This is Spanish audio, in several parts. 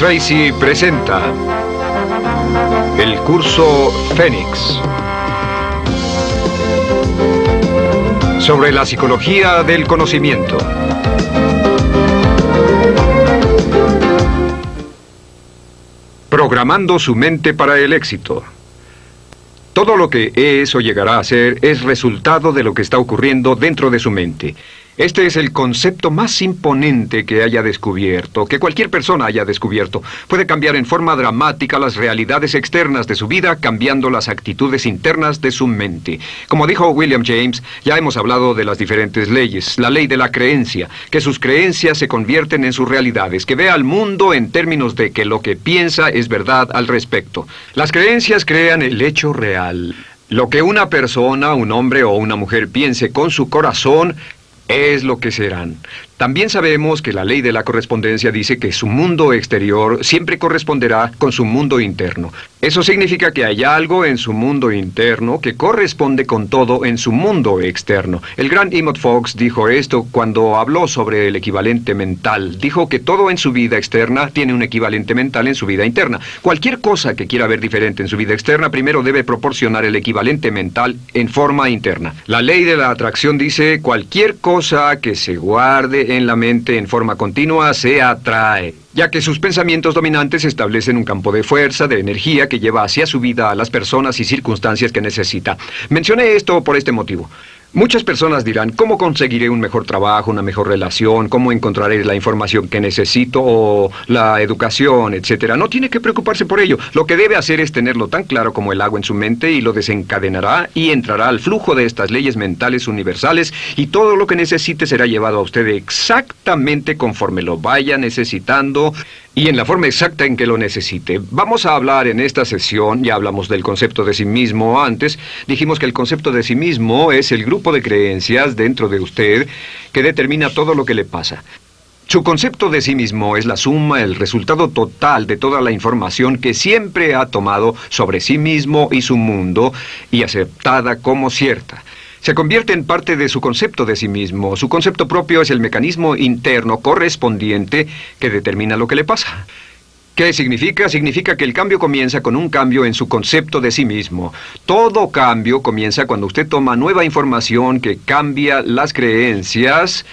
Tracy presenta el curso Fénix sobre la psicología del conocimiento. Programando su mente para el éxito. Todo lo que es o llegará a ser es resultado de lo que está ocurriendo dentro de su mente. Este es el concepto más imponente que haya descubierto, que cualquier persona haya descubierto. Puede cambiar en forma dramática las realidades externas de su vida, cambiando las actitudes internas de su mente. Como dijo William James, ya hemos hablado de las diferentes leyes. La ley de la creencia, que sus creencias se convierten en sus realidades, que ve al mundo en términos de que lo que piensa es verdad al respecto. Las creencias crean el hecho real. Lo que una persona, un hombre o una mujer piense con su corazón es lo que serán. También sabemos que la ley de la correspondencia dice que su mundo exterior siempre corresponderá con su mundo interno. Eso significa que hay algo en su mundo interno que corresponde con todo en su mundo externo. El gran Emmett Fox dijo esto cuando habló sobre el equivalente mental. Dijo que todo en su vida externa tiene un equivalente mental en su vida interna. Cualquier cosa que quiera ver diferente en su vida externa primero debe proporcionar el equivalente mental en forma interna. La ley de la atracción dice cualquier cosa que se guarde en la mente en forma continua se atrae, ya que sus pensamientos dominantes establecen un campo de fuerza, de energía que lleva hacia su vida a las personas y circunstancias que necesita. Mencioné esto por este motivo. Muchas personas dirán, ¿cómo conseguiré un mejor trabajo, una mejor relación? ¿Cómo encontraré la información que necesito o la educación, etcétera? No tiene que preocuparse por ello. Lo que debe hacer es tenerlo tan claro como el agua en su mente y lo desencadenará y entrará al flujo de estas leyes mentales universales y todo lo que necesite será llevado a usted exactamente conforme lo vaya necesitando y en la forma exacta en que lo necesite. Vamos a hablar en esta sesión, ya hablamos del concepto de sí mismo antes, dijimos que el concepto de sí mismo es el grupo de creencias dentro de usted que determina todo lo que le pasa. Su concepto de sí mismo es la suma, el resultado total de toda la información que siempre ha tomado sobre sí mismo y su mundo y aceptada como cierta se convierte en parte de su concepto de sí mismo. Su concepto propio es el mecanismo interno correspondiente que determina lo que le pasa. ¿Qué significa? Significa que el cambio comienza con un cambio en su concepto de sí mismo. Todo cambio comienza cuando usted toma nueva información que cambia las creencias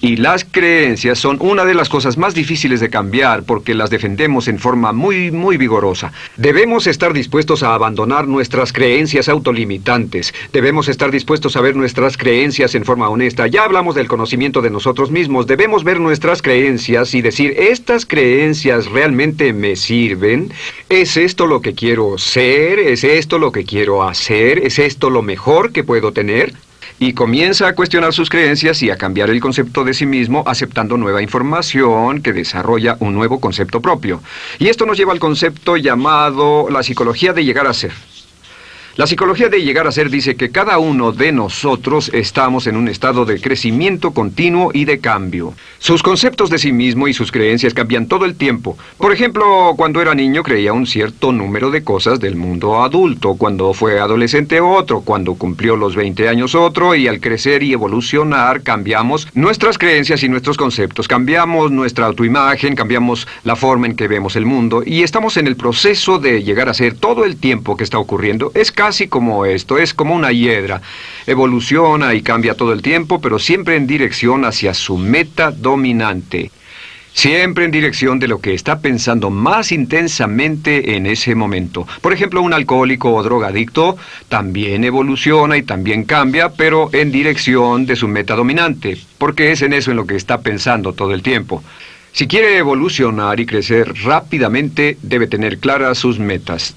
y las creencias son una de las cosas más difíciles de cambiar porque las defendemos en forma muy, muy vigorosa. Debemos estar dispuestos a abandonar nuestras creencias autolimitantes. Debemos estar dispuestos a ver nuestras creencias en forma honesta. Ya hablamos del conocimiento de nosotros mismos. Debemos ver nuestras creencias y decir, ¿estas creencias realmente me sirven? ¿Es esto lo que quiero ser? ¿Es esto lo que quiero hacer? ¿Es esto lo mejor que puedo tener? Y comienza a cuestionar sus creencias y a cambiar el concepto de sí mismo aceptando nueva información que desarrolla un nuevo concepto propio. Y esto nos lleva al concepto llamado la psicología de llegar a ser. La psicología de llegar a ser dice que cada uno de nosotros estamos en un estado de crecimiento continuo y de cambio. Sus conceptos de sí mismo y sus creencias cambian todo el tiempo. Por ejemplo, cuando era niño creía un cierto número de cosas del mundo adulto, cuando fue adolescente otro, cuando cumplió los 20 años otro, y al crecer y evolucionar cambiamos nuestras creencias y nuestros conceptos, cambiamos nuestra autoimagen, cambiamos la forma en que vemos el mundo, y estamos en el proceso de llegar a ser todo el tiempo que está ocurriendo. Es casi como esto, es como una hiedra. Evoluciona y cambia todo el tiempo, pero siempre en dirección hacia su meta dominante. Siempre en dirección de lo que está pensando más intensamente en ese momento. Por ejemplo, un alcohólico o drogadicto también evoluciona y también cambia, pero en dirección de su meta dominante, porque es en eso en lo que está pensando todo el tiempo. Si quiere evolucionar y crecer rápidamente, debe tener claras sus metas.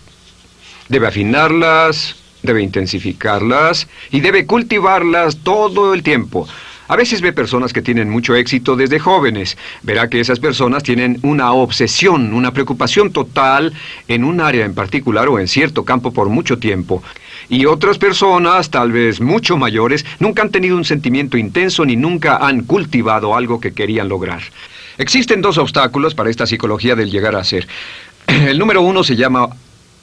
Debe afinarlas, debe intensificarlas y debe cultivarlas todo el tiempo. A veces ve personas que tienen mucho éxito desde jóvenes. Verá que esas personas tienen una obsesión, una preocupación total en un área en particular o en cierto campo por mucho tiempo. Y otras personas, tal vez mucho mayores, nunca han tenido un sentimiento intenso ni nunca han cultivado algo que querían lograr. Existen dos obstáculos para esta psicología del llegar a ser. El número uno se llama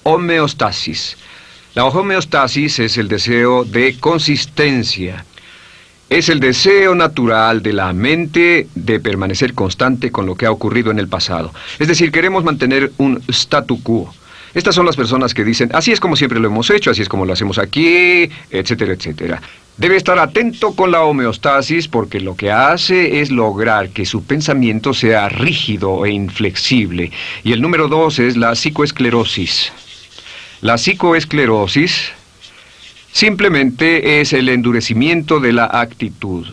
homeostasis. La homeostasis es el deseo de consistencia. Es el deseo natural de la mente de permanecer constante con lo que ha ocurrido en el pasado. Es decir, queremos mantener un statu quo. Estas son las personas que dicen, así es como siempre lo hemos hecho, así es como lo hacemos aquí, etcétera, etcétera. Debe estar atento con la homeostasis porque lo que hace es lograr que su pensamiento sea rígido e inflexible. Y el número dos es la psicoesclerosis. La psicoesclerosis simplemente es el endurecimiento de la actitud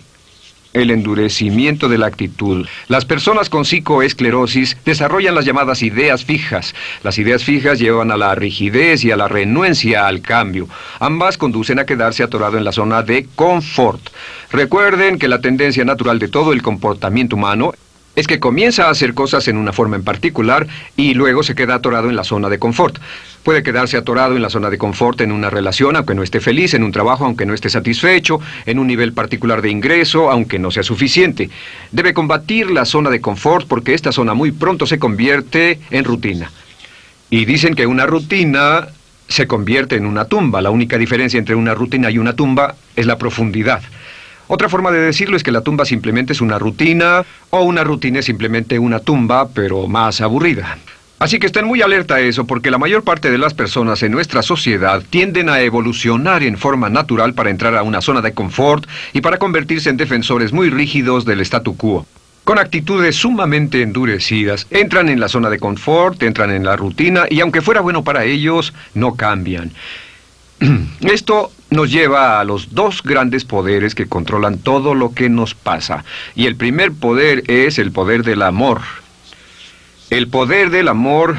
el endurecimiento de la actitud. Las personas con psicoesclerosis desarrollan las llamadas ideas fijas. Las ideas fijas llevan a la rigidez y a la renuencia al cambio. Ambas conducen a quedarse atorado en la zona de confort. Recuerden que la tendencia natural de todo el comportamiento humano es que comienza a hacer cosas en una forma en particular y luego se queda atorado en la zona de confort. Puede quedarse atorado en la zona de confort en una relación, aunque no esté feliz, en un trabajo, aunque no esté satisfecho, en un nivel particular de ingreso, aunque no sea suficiente. Debe combatir la zona de confort porque esta zona muy pronto se convierte en rutina. Y dicen que una rutina se convierte en una tumba. La única diferencia entre una rutina y una tumba es la profundidad. Otra forma de decirlo es que la tumba simplemente es una rutina o una rutina es simplemente una tumba, pero más aburrida. Así que estén muy alerta a eso porque la mayor parte de las personas en nuestra sociedad tienden a evolucionar en forma natural para entrar a una zona de confort y para convertirse en defensores muy rígidos del statu quo. Con actitudes sumamente endurecidas, entran en la zona de confort, entran en la rutina y aunque fuera bueno para ellos, no cambian. Esto nos lleva a los dos grandes poderes que controlan todo lo que nos pasa. Y el primer poder es el poder del amor. El poder del amor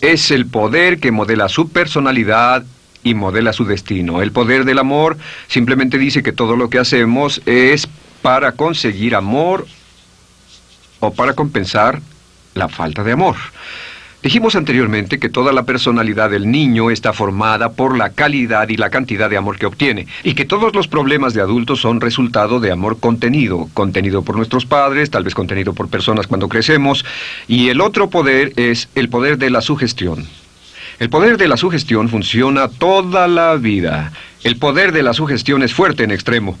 es el poder que modela su personalidad y modela su destino. El poder del amor simplemente dice que todo lo que hacemos es para conseguir amor o para compensar la falta de amor. Dijimos anteriormente que toda la personalidad del niño está formada por la calidad y la cantidad de amor que obtiene, y que todos los problemas de adultos son resultado de amor contenido, contenido por nuestros padres, tal vez contenido por personas cuando crecemos, y el otro poder es el poder de la sugestión. El poder de la sugestión funciona toda la vida. El poder de la sugestión es fuerte en extremo.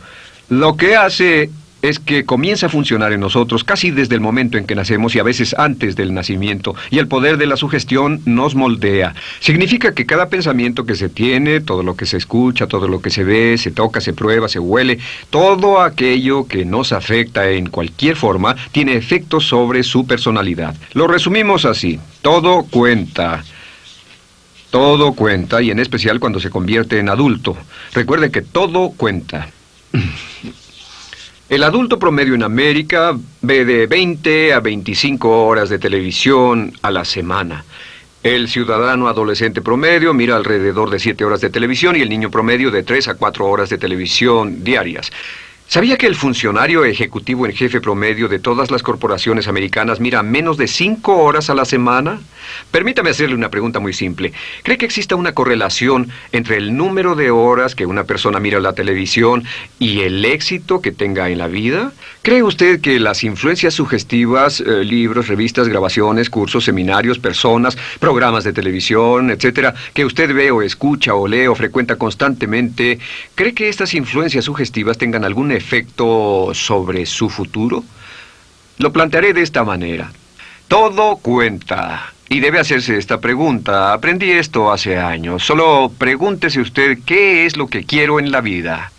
Lo que hace es que comienza a funcionar en nosotros casi desde el momento en que nacemos y a veces antes del nacimiento, y el poder de la sugestión nos moldea. Significa que cada pensamiento que se tiene, todo lo que se escucha, todo lo que se ve, se toca, se prueba, se huele, todo aquello que nos afecta en cualquier forma, tiene efectos sobre su personalidad. Lo resumimos así, todo cuenta. Todo cuenta, y en especial cuando se convierte en adulto. Recuerde que todo cuenta. El adulto promedio en América ve de 20 a 25 horas de televisión a la semana. El ciudadano adolescente promedio mira alrededor de 7 horas de televisión y el niño promedio de 3 a 4 horas de televisión diarias. ¿Sabía que el funcionario ejecutivo en jefe promedio de todas las corporaciones americanas mira menos de cinco horas a la semana? Permítame hacerle una pregunta muy simple. ¿Cree que exista una correlación entre el número de horas que una persona mira la televisión y el éxito que tenga en la vida? ¿Cree usted que las influencias sugestivas, eh, libros, revistas, grabaciones, cursos, seminarios, personas, programas de televisión, etcétera, que usted ve o escucha o lee o frecuenta constantemente, cree que estas influencias sugestivas tengan algún efecto sobre su futuro? Lo plantearé de esta manera. Todo cuenta. Y debe hacerse esta pregunta. Aprendí esto hace años. Solo pregúntese usted qué es lo que quiero en la vida.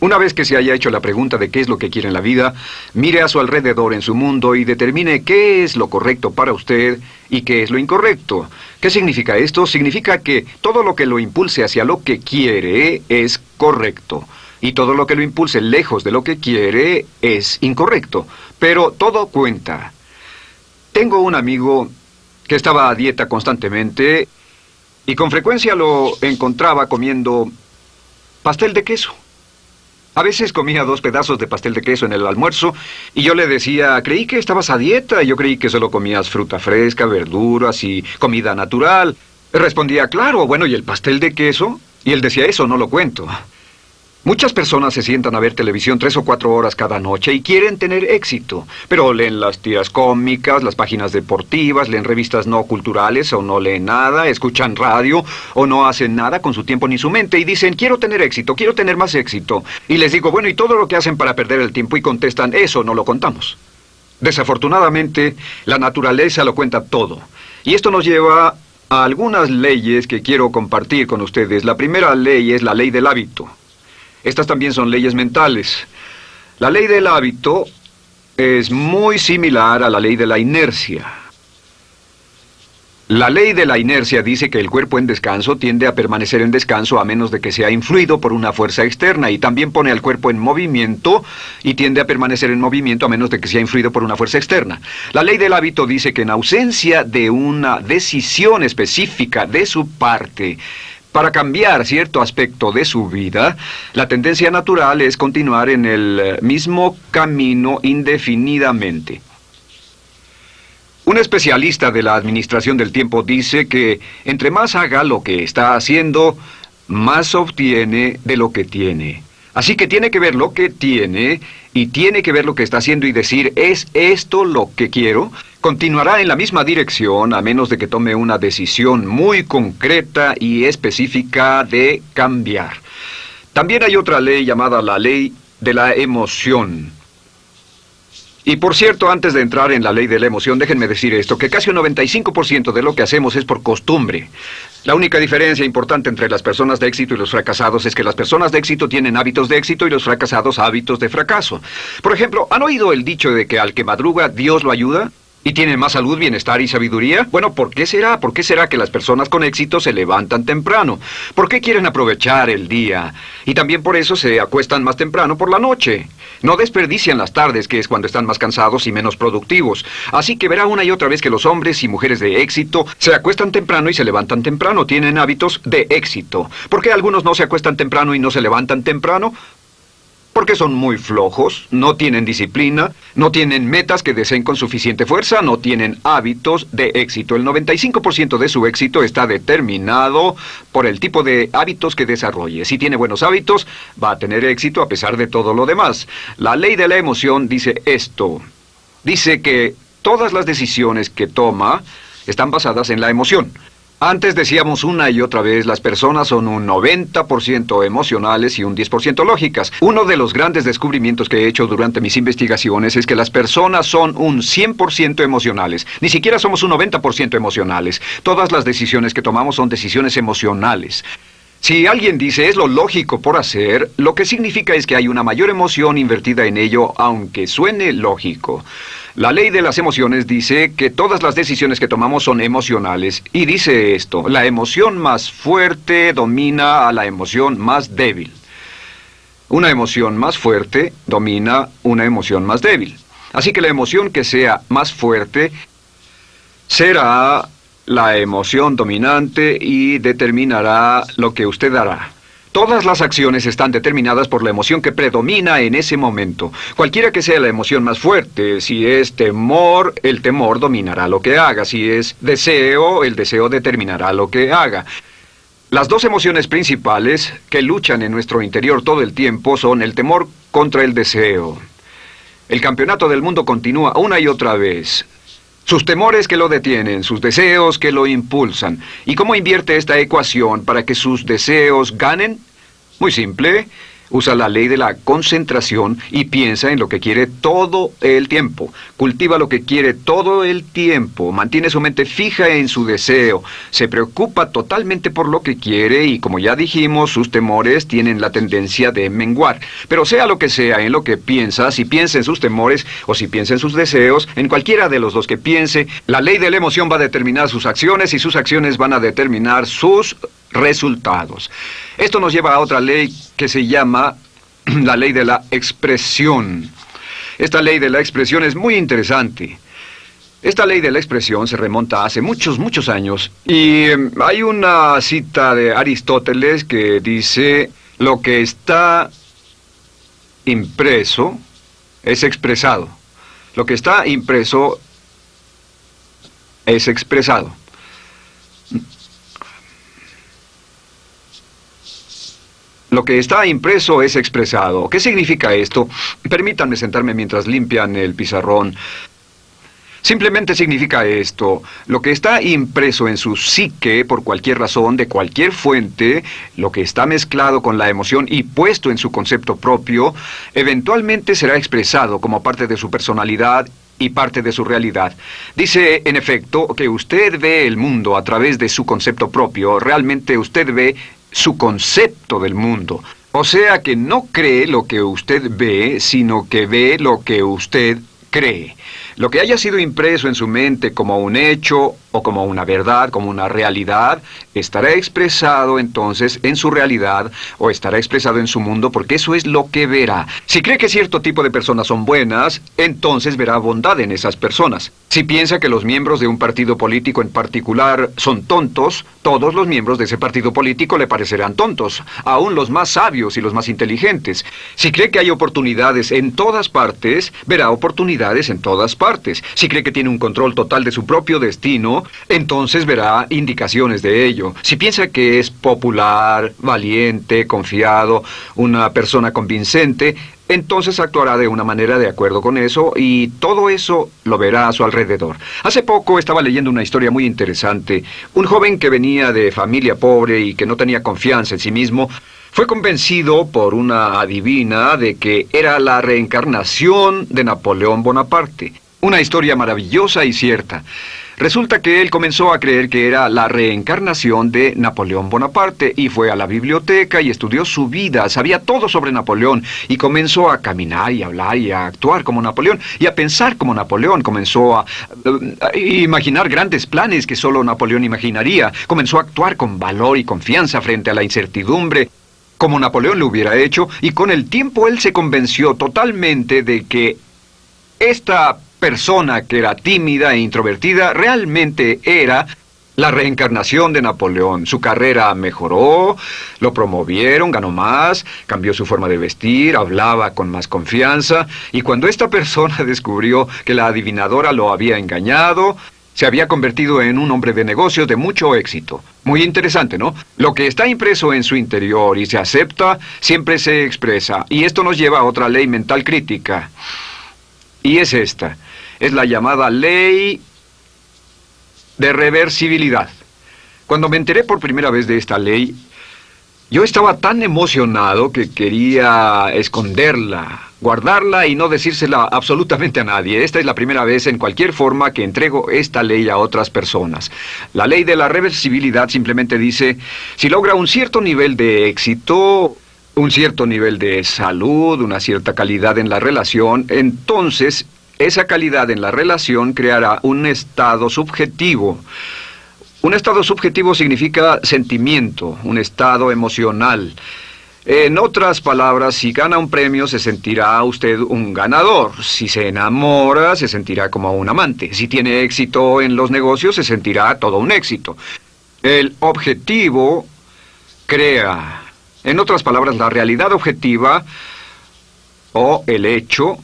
Una vez que se haya hecho la pregunta de qué es lo que quiere en la vida, mire a su alrededor en su mundo y determine qué es lo correcto para usted y qué es lo incorrecto. ¿Qué significa esto? Significa que todo lo que lo impulse hacia lo que quiere es correcto y todo lo que lo impulse lejos de lo que quiere es incorrecto. Pero todo cuenta. Tengo un amigo que estaba a dieta constantemente y con frecuencia lo encontraba comiendo pastel de queso. A veces comía dos pedazos de pastel de queso en el almuerzo y yo le decía, creí que estabas a dieta yo creí que solo comías fruta fresca, verduras y comida natural. Respondía, claro, bueno, ¿y el pastel de queso? Y él decía, eso no lo cuento. Muchas personas se sientan a ver televisión tres o cuatro horas cada noche y quieren tener éxito, pero leen las tiras cómicas, las páginas deportivas, leen revistas no culturales o no leen nada, escuchan radio o no hacen nada con su tiempo ni su mente y dicen, quiero tener éxito, quiero tener más éxito. Y les digo, bueno, ¿y todo lo que hacen para perder el tiempo? Y contestan, eso no lo contamos. Desafortunadamente, la naturaleza lo cuenta todo. Y esto nos lleva a algunas leyes que quiero compartir con ustedes. La primera ley es la ley del hábito. Estas también son leyes mentales. La ley del hábito es muy similar a la ley de la inercia. La ley de la inercia dice que el cuerpo en descanso tiende a permanecer en descanso a menos de que sea influido por una fuerza externa y también pone al cuerpo en movimiento y tiende a permanecer en movimiento a menos de que sea influido por una fuerza externa. La ley del hábito dice que en ausencia de una decisión específica de su parte, para cambiar cierto aspecto de su vida, la tendencia natural es continuar en el eh, mismo camino indefinidamente. Un especialista de la administración del tiempo dice que entre más haga lo que está haciendo, más obtiene de lo que tiene. Así que tiene que ver lo que tiene y tiene que ver lo que está haciendo y decir, ¿es esto lo que quiero? Continuará en la misma dirección a menos de que tome una decisión muy concreta y específica de cambiar. También hay otra ley llamada la ley de la emoción. Y por cierto, antes de entrar en la ley de la emoción, déjenme decir esto, que casi un 95% de lo que hacemos es por costumbre. La única diferencia importante entre las personas de éxito y los fracasados es que las personas de éxito tienen hábitos de éxito y los fracasados hábitos de fracaso. Por ejemplo, ¿han oído el dicho de que al que madruga Dios lo ayuda? ¿Y tienen más salud, bienestar y sabiduría? Bueno, ¿por qué será? ¿Por qué será que las personas con éxito se levantan temprano? ¿Por qué quieren aprovechar el día? Y también por eso se acuestan más temprano por la noche. No desperdician las tardes, que es cuando están más cansados y menos productivos. Así que verá una y otra vez que los hombres y mujeres de éxito se acuestan temprano y se levantan temprano. Tienen hábitos de éxito. ¿Por qué algunos no se acuestan temprano y no se levantan temprano? Porque son muy flojos, no tienen disciplina, no tienen metas que deseen con suficiente fuerza, no tienen hábitos de éxito. El 95% de su éxito está determinado por el tipo de hábitos que desarrolle. Si tiene buenos hábitos, va a tener éxito a pesar de todo lo demás. La ley de la emoción dice esto. Dice que todas las decisiones que toma están basadas en la emoción. Antes decíamos una y otra vez, las personas son un 90% emocionales y un 10% lógicas. Uno de los grandes descubrimientos que he hecho durante mis investigaciones es que las personas son un 100% emocionales. Ni siquiera somos un 90% emocionales. Todas las decisiones que tomamos son decisiones emocionales. Si alguien dice es lo lógico por hacer, lo que significa es que hay una mayor emoción invertida en ello, aunque suene lógico. La ley de las emociones dice que todas las decisiones que tomamos son emocionales. Y dice esto, la emoción más fuerte domina a la emoción más débil. Una emoción más fuerte domina una emoción más débil. Así que la emoción que sea más fuerte será la emoción dominante y determinará lo que usted hará. Todas las acciones están determinadas por la emoción que predomina en ese momento. Cualquiera que sea la emoción más fuerte, si es temor, el temor dominará lo que haga. Si es deseo, el deseo determinará lo que haga. Las dos emociones principales que luchan en nuestro interior todo el tiempo son el temor contra el deseo. El campeonato del mundo continúa una y otra vez. Sus temores que lo detienen, sus deseos que lo impulsan. ¿Y cómo invierte esta ecuación para que sus deseos ganen? Muy simple. Usa la ley de la concentración y piensa en lo que quiere todo el tiempo. Cultiva lo que quiere todo el tiempo. Mantiene su mente fija en su deseo. Se preocupa totalmente por lo que quiere y como ya dijimos, sus temores tienen la tendencia de menguar. Pero sea lo que sea en lo que piensa, si piensa en sus temores o si piensa en sus deseos, en cualquiera de los dos que piense, la ley de la emoción va a determinar sus acciones y sus acciones van a determinar sus resultados. Esto nos lleva a otra ley que se llama la ley de la expresión. Esta ley de la expresión es muy interesante. Esta ley de la expresión se remonta hace muchos, muchos años y em, hay una cita de Aristóteles que dice, lo que está impreso es expresado. Lo que está impreso es expresado. Lo que está impreso es expresado. ¿Qué significa esto? Permítanme sentarme mientras limpian el pizarrón. Simplemente significa esto. Lo que está impreso en su psique por cualquier razón, de cualquier fuente, lo que está mezclado con la emoción y puesto en su concepto propio, eventualmente será expresado como parte de su personalidad y parte de su realidad. Dice, en efecto, que usted ve el mundo a través de su concepto propio. Realmente usted ve su concepto del mundo. O sea que no cree lo que usted ve, sino que ve lo que usted cree. Lo que haya sido impreso en su mente como un hecho o como una verdad, como una realidad, estará expresado entonces en su realidad o estará expresado en su mundo porque eso es lo que verá. Si cree que cierto tipo de personas son buenas, entonces verá bondad en esas personas. Si piensa que los miembros de un partido político en particular son tontos, todos los miembros de ese partido político le parecerán tontos, aún los más sabios y los más inteligentes. Si cree que hay oportunidades en todas partes, verá oportunidades en todas partes. Si cree que tiene un control total de su propio destino, entonces verá indicaciones de ello. Si piensa que es popular, valiente, confiado, una persona convincente, entonces actuará de una manera de acuerdo con eso y todo eso lo verá a su alrededor. Hace poco estaba leyendo una historia muy interesante. Un joven que venía de familia pobre y que no tenía confianza en sí mismo, fue convencido por una adivina de que era la reencarnación de Napoleón Bonaparte. Una historia maravillosa y cierta. Resulta que él comenzó a creer que era la reencarnación de Napoleón Bonaparte y fue a la biblioteca y estudió su vida, sabía todo sobre Napoleón y comenzó a caminar y hablar y a actuar como Napoleón y a pensar como Napoleón, comenzó a, a imaginar grandes planes que solo Napoleón imaginaría, comenzó a actuar con valor y confianza frente a la incertidumbre como Napoleón lo hubiera hecho, y con el tiempo él se convenció totalmente de que esta persona que era tímida e introvertida realmente era la reencarnación de Napoleón. Su carrera mejoró, lo promovieron, ganó más, cambió su forma de vestir, hablaba con más confianza, y cuando esta persona descubrió que la adivinadora lo había engañado, se había convertido en un hombre de negocios de mucho éxito. Muy interesante, ¿no? Lo que está impreso en su interior y se acepta, siempre se expresa. Y esto nos lleva a otra ley mental crítica. Y es esta es la llamada ley de reversibilidad. Cuando me enteré por primera vez de esta ley, yo estaba tan emocionado que quería esconderla, guardarla y no decírsela absolutamente a nadie. Esta es la primera vez en cualquier forma que entrego esta ley a otras personas. La ley de la reversibilidad simplemente dice, si logra un cierto nivel de éxito, un cierto nivel de salud, una cierta calidad en la relación, entonces esa calidad en la relación creará un estado subjetivo. Un estado subjetivo significa sentimiento, un estado emocional. En otras palabras, si gana un premio, se sentirá usted un ganador. Si se enamora, se sentirá como un amante. Si tiene éxito en los negocios, se sentirá todo un éxito. El objetivo crea. En otras palabras, la realidad objetiva o el hecho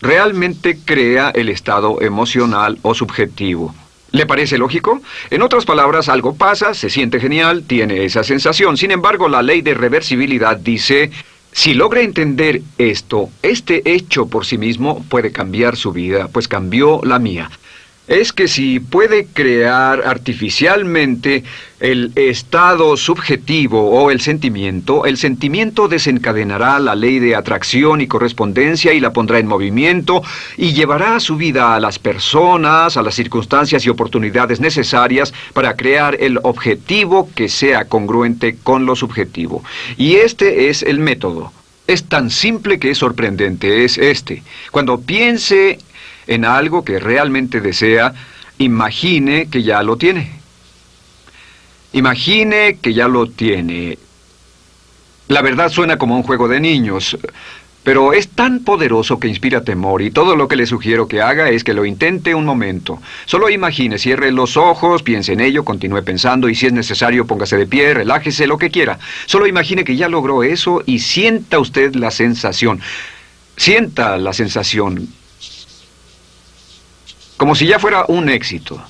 realmente crea el estado emocional o subjetivo. ¿Le parece lógico? En otras palabras, algo pasa, se siente genial, tiene esa sensación. Sin embargo, la ley de reversibilidad dice, si logra entender esto, este hecho por sí mismo puede cambiar su vida, pues cambió la mía es que si puede crear artificialmente el estado subjetivo o el sentimiento, el sentimiento desencadenará la ley de atracción y correspondencia y la pondrá en movimiento y llevará a su vida a las personas, a las circunstancias y oportunidades necesarias para crear el objetivo que sea congruente con lo subjetivo. Y este es el método. Es tan simple que es sorprendente, es este. Cuando piense en algo que realmente desea, imagine que ya lo tiene. Imagine que ya lo tiene. La verdad suena como un juego de niños, pero es tan poderoso que inspira temor y todo lo que le sugiero que haga es que lo intente un momento. Solo imagine, cierre los ojos, piense en ello, continúe pensando y si es necesario póngase de pie, relájese, lo que quiera. Solo imagine que ya logró eso y sienta usted la sensación. Sienta la sensación como si ya fuera un éxito.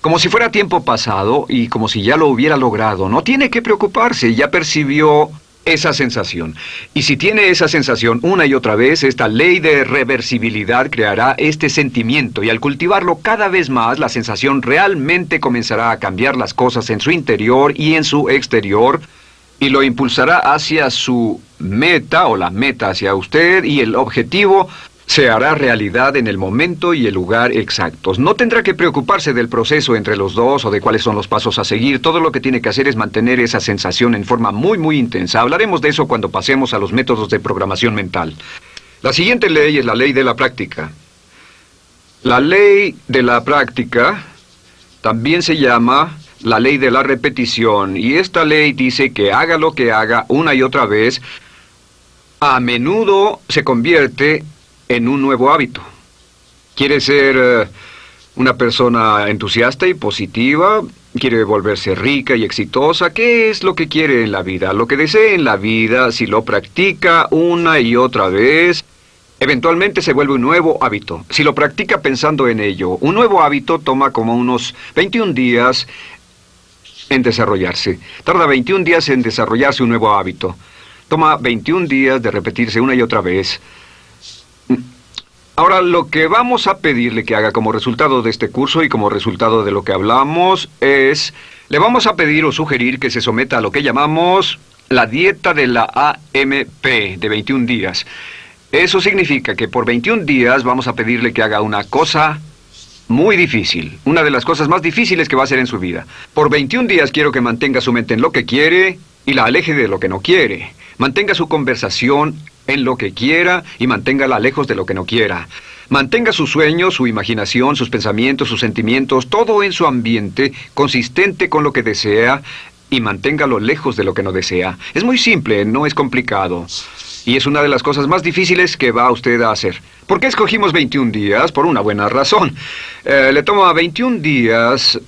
Como si fuera tiempo pasado y como si ya lo hubiera logrado. No tiene que preocuparse, ya percibió esa sensación. Y si tiene esa sensación una y otra vez, esta ley de reversibilidad creará este sentimiento y al cultivarlo cada vez más, la sensación realmente comenzará a cambiar las cosas en su interior y en su exterior y lo impulsará hacia su meta o la meta hacia usted y el objetivo se hará realidad en el momento y el lugar exactos. No tendrá que preocuparse del proceso entre los dos o de cuáles son los pasos a seguir. Todo lo que tiene que hacer es mantener esa sensación en forma muy, muy intensa. Hablaremos de eso cuando pasemos a los métodos de programación mental. La siguiente ley es la ley de la práctica. La ley de la práctica también se llama la ley de la repetición y esta ley dice que haga lo que haga una y otra vez, a menudo se convierte en un nuevo hábito. Quiere ser eh, una persona entusiasta y positiva, quiere volverse rica y exitosa. ¿Qué es lo que quiere en la vida? Lo que desee en la vida, si lo practica una y otra vez, eventualmente se vuelve un nuevo hábito. Si lo practica pensando en ello, un nuevo hábito toma como unos 21 días en desarrollarse. Tarda 21 días en desarrollarse un nuevo hábito. Toma 21 días de repetirse una y otra vez. Ahora, lo que vamos a pedirle que haga como resultado de este curso y como resultado de lo que hablamos es... Le vamos a pedir o sugerir que se someta a lo que llamamos la dieta de la AMP de 21 días. Eso significa que por 21 días vamos a pedirle que haga una cosa muy difícil, una de las cosas más difíciles que va a hacer en su vida. Por 21 días quiero que mantenga su mente en lo que quiere y la aleje de lo que no quiere. Mantenga su conversación en lo que quiera y manténgala lejos de lo que no quiera. Mantenga sus sueños, su imaginación, sus pensamientos, sus sentimientos, todo en su ambiente, consistente con lo que desea y manténgalo lejos de lo que no desea. Es muy simple, no es complicado. Y es una de las cosas más difíciles que va usted a hacer. ¿Por qué escogimos 21 días? Por una buena razón. Eh, le toma 21 días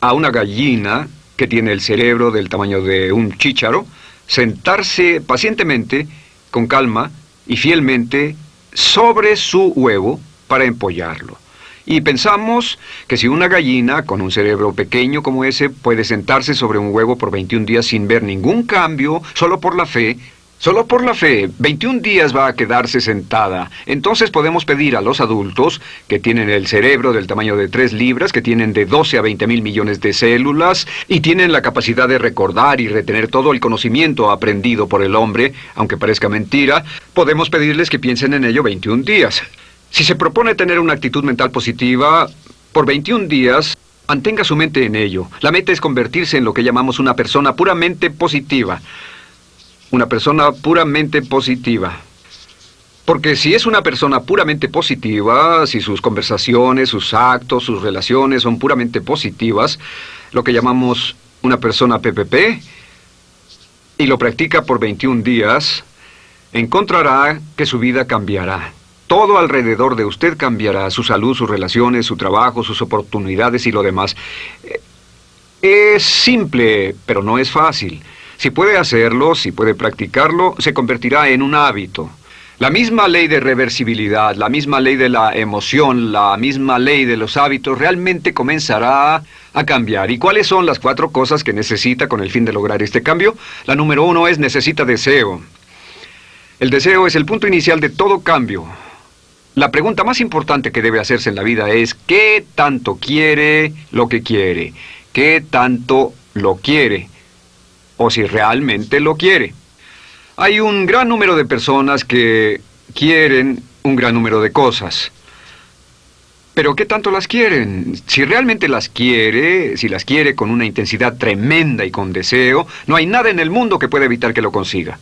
a una gallina que tiene el cerebro del tamaño de un chícharo, sentarse pacientemente, con calma y fielmente sobre su huevo para empollarlo. Y pensamos que si una gallina con un cerebro pequeño como ese puede sentarse sobre un huevo por 21 días sin ver ningún cambio, solo por la fe, Solo por la fe, 21 días va a quedarse sentada. Entonces podemos pedir a los adultos, que tienen el cerebro del tamaño de 3 libras, que tienen de 12 a 20 mil millones de células, y tienen la capacidad de recordar y retener todo el conocimiento aprendido por el hombre, aunque parezca mentira, podemos pedirles que piensen en ello 21 días. Si se propone tener una actitud mental positiva, por 21 días, mantenga su mente en ello. La meta es convertirse en lo que llamamos una persona puramente positiva una persona puramente positiva. Porque si es una persona puramente positiva, si sus conversaciones, sus actos, sus relaciones son puramente positivas, lo que llamamos una persona PPP, y lo practica por 21 días, encontrará que su vida cambiará. Todo alrededor de usted cambiará, su salud, sus relaciones, su trabajo, sus oportunidades y lo demás. Es simple, pero no es fácil. Si puede hacerlo, si puede practicarlo, se convertirá en un hábito. La misma ley de reversibilidad, la misma ley de la emoción, la misma ley de los hábitos realmente comenzará a cambiar. ¿Y cuáles son las cuatro cosas que necesita con el fin de lograr este cambio? La número uno es necesita deseo. El deseo es el punto inicial de todo cambio. La pregunta más importante que debe hacerse en la vida es ¿qué tanto quiere lo que quiere? ¿Qué tanto lo quiere? O si realmente lo quiere. Hay un gran número de personas que quieren un gran número de cosas. Pero ¿qué tanto las quieren? Si realmente las quiere, si las quiere con una intensidad tremenda y con deseo, no hay nada en el mundo que pueda evitar que lo consiga.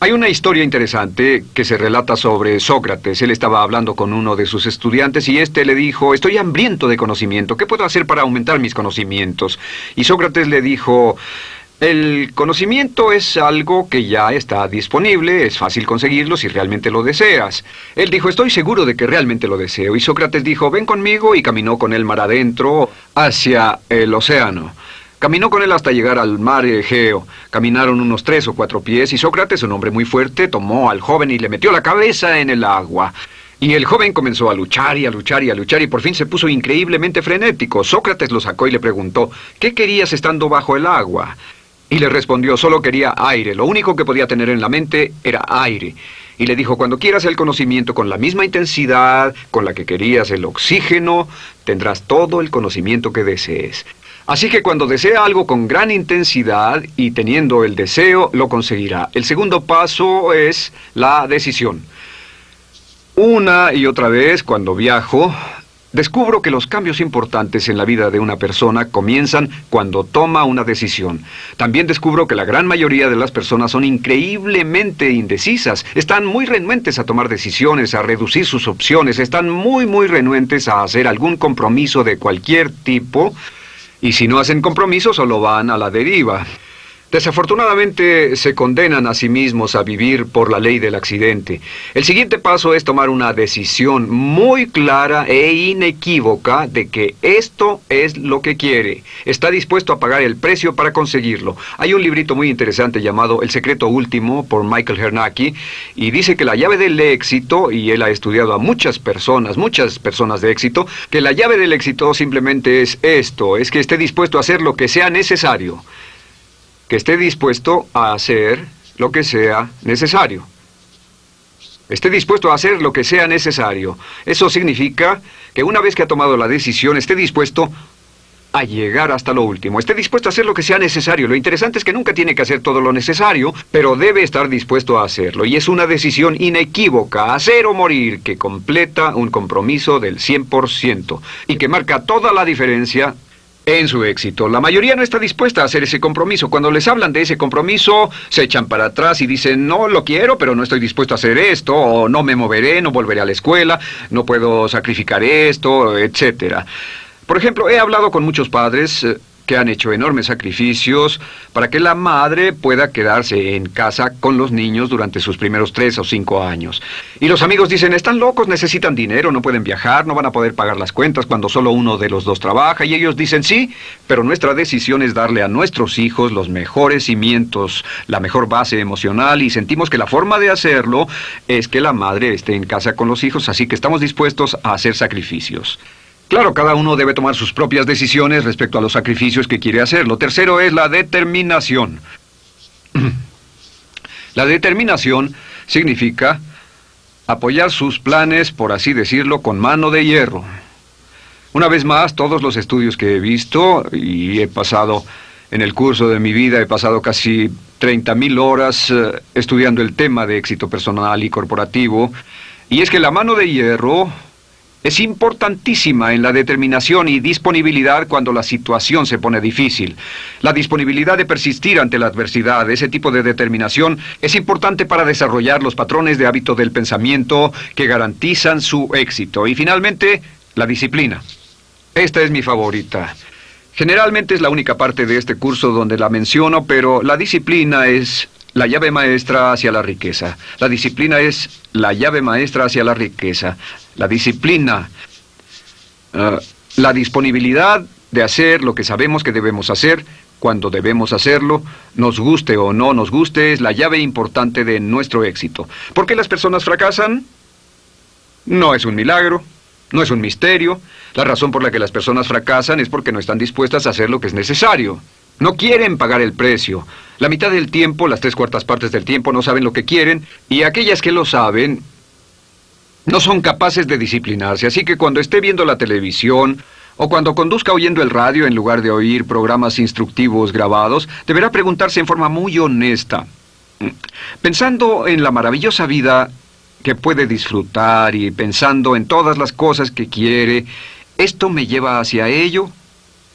Hay una historia interesante que se relata sobre Sócrates. Él estaba hablando con uno de sus estudiantes y éste le dijo, estoy hambriento de conocimiento, ¿qué puedo hacer para aumentar mis conocimientos? Y Sócrates le dijo, el conocimiento es algo que ya está disponible, es fácil conseguirlo si realmente lo deseas. Él dijo, estoy seguro de que realmente lo deseo. Y Sócrates dijo, ven conmigo y caminó con él mar adentro hacia el océano. Caminó con él hasta llegar al mar Egeo. Caminaron unos tres o cuatro pies y Sócrates, un hombre muy fuerte, tomó al joven y le metió la cabeza en el agua. Y el joven comenzó a luchar y a luchar y a luchar y por fin se puso increíblemente frenético. Sócrates lo sacó y le preguntó, ¿qué querías estando bajo el agua? Y le respondió, solo quería aire, lo único que podía tener en la mente era aire. Y le dijo, cuando quieras el conocimiento con la misma intensidad con la que querías el oxígeno, tendrás todo el conocimiento que desees. Así que cuando desea algo con gran intensidad y teniendo el deseo, lo conseguirá. El segundo paso es la decisión. Una y otra vez, cuando viajo, Descubro que los cambios importantes en la vida de una persona comienzan cuando toma una decisión. También descubro que la gran mayoría de las personas son increíblemente indecisas. Están muy renuentes a tomar decisiones, a reducir sus opciones, están muy, muy renuentes a hacer algún compromiso de cualquier tipo. Y si no hacen compromiso, solo van a la deriva. Desafortunadamente se condenan a sí mismos a vivir por la ley del accidente. El siguiente paso es tomar una decisión muy clara e inequívoca de que esto es lo que quiere. Está dispuesto a pagar el precio para conseguirlo. Hay un librito muy interesante llamado El secreto último por Michael Hernacki y dice que la llave del éxito, y él ha estudiado a muchas personas, muchas personas de éxito, que la llave del éxito simplemente es esto, es que esté dispuesto a hacer lo que sea necesario que esté dispuesto a hacer lo que sea necesario. Esté dispuesto a hacer lo que sea necesario. Eso significa que una vez que ha tomado la decisión, esté dispuesto a llegar hasta lo último. Esté dispuesto a hacer lo que sea necesario. Lo interesante es que nunca tiene que hacer todo lo necesario, pero debe estar dispuesto a hacerlo. Y es una decisión inequívoca, hacer o morir, que completa un compromiso del 100% y que marca toda la diferencia en su éxito. La mayoría no está dispuesta a hacer ese compromiso. Cuando les hablan de ese compromiso, se echan para atrás y dicen, no lo quiero, pero no estoy dispuesto a hacer esto, o no me moveré, no volveré a la escuela, no puedo sacrificar esto, etcétera. Por ejemplo, he hablado con muchos padres eh, que han hecho enormes sacrificios para que la madre pueda quedarse en casa con los niños durante sus primeros tres o cinco años. Y los amigos dicen, están locos, necesitan dinero, no pueden viajar, no van a poder pagar las cuentas cuando solo uno de los dos trabaja. Y ellos dicen, sí, pero nuestra decisión es darle a nuestros hijos los mejores cimientos, la mejor base emocional y sentimos que la forma de hacerlo es que la madre esté en casa con los hijos, así que estamos dispuestos a hacer sacrificios. Claro, cada uno debe tomar sus propias decisiones respecto a los sacrificios que quiere hacer. Lo tercero es la determinación. La determinación significa apoyar sus planes, por así decirlo, con mano de hierro. Una vez más, todos los estudios que he visto, y he pasado en el curso de mi vida, he pasado casi 30.000 horas eh, estudiando el tema de éxito personal y corporativo, y es que la mano de hierro es importantísima en la determinación y disponibilidad cuando la situación se pone difícil. La disponibilidad de persistir ante la adversidad, ese tipo de determinación, es importante para desarrollar los patrones de hábito del pensamiento que garantizan su éxito. Y finalmente, la disciplina. Esta es mi favorita. Generalmente es la única parte de este curso donde la menciono, pero la disciplina es la llave maestra hacia la riqueza. La disciplina es la llave maestra hacia la riqueza. La disciplina, eh, la disponibilidad de hacer lo que sabemos que debemos hacer cuando debemos hacerlo, nos guste o no nos guste, es la llave importante de nuestro éxito. ¿Por qué las personas fracasan? No es un milagro, no es un misterio. La razón por la que las personas fracasan es porque no están dispuestas a hacer lo que es necesario. No quieren pagar el precio. La mitad del tiempo, las tres cuartas partes del tiempo, no saben lo que quieren, y aquellas que lo saben no son capaces de disciplinarse. Así que cuando esté viendo la televisión, o cuando conduzca oyendo el radio en lugar de oír programas instructivos grabados, deberá preguntarse en forma muy honesta, pensando en la maravillosa vida que puede disfrutar y pensando en todas las cosas que quiere, ¿esto me lleva hacia ello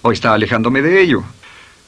o está alejándome de ello?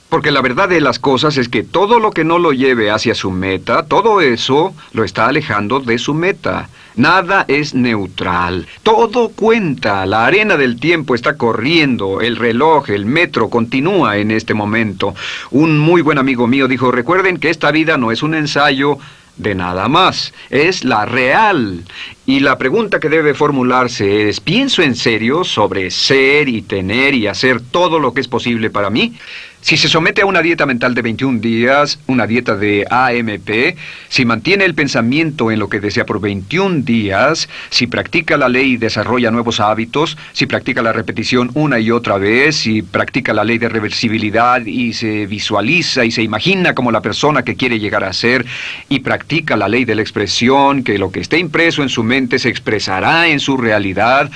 Porque la verdad de las cosas es que todo lo que no lo lleve hacia su meta, todo eso lo está alejando de su meta. Nada es neutral. Todo cuenta. La arena del tiempo está corriendo. El reloj, el metro continúa en este momento. Un muy buen amigo mío dijo, recuerden que esta vida no es un ensayo de nada más. Es la real. Y la pregunta que debe formularse es, ¿pienso en serio sobre ser y tener y hacer todo lo que es posible para mí? Si se somete a una dieta mental de 21 días, una dieta de AMP, si mantiene el pensamiento en lo que desea por 21 días, si practica la ley y desarrolla nuevos hábitos, si practica la repetición una y otra vez, si practica la ley de reversibilidad y se visualiza y se imagina como la persona que quiere llegar a ser, y practica la ley de la expresión, que lo que esté impreso en su mente se expresará en su realidad,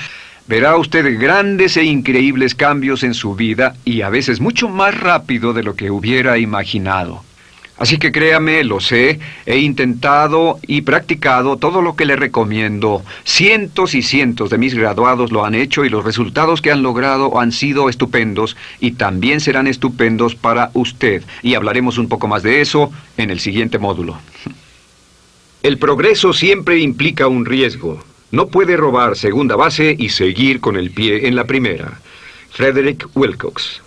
Verá usted grandes e increíbles cambios en su vida y a veces mucho más rápido de lo que hubiera imaginado. Así que créame, lo sé, he intentado y practicado todo lo que le recomiendo. Cientos y cientos de mis graduados lo han hecho y los resultados que han logrado han sido estupendos y también serán estupendos para usted. Y hablaremos un poco más de eso en el siguiente módulo. El progreso siempre implica un riesgo. No puede robar segunda base y seguir con el pie en la primera. Frederick Wilcox